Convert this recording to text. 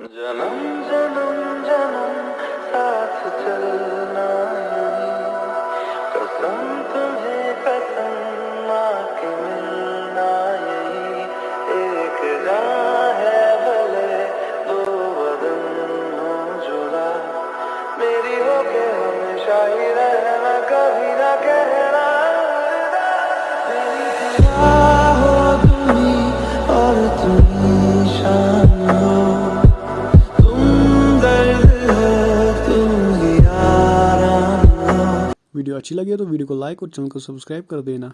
जन्म जन्म जन्म, साथ चलना। कसम तुम्हें, कसम माँ के मिलना यही एक राह है, भले दो बदन हो जुड़ा। मेरी हो के हमेशा ही वीडियो अच्छी लगी तो वीडियो को लाइक और चैनल को सब्सक्राइब कर देना।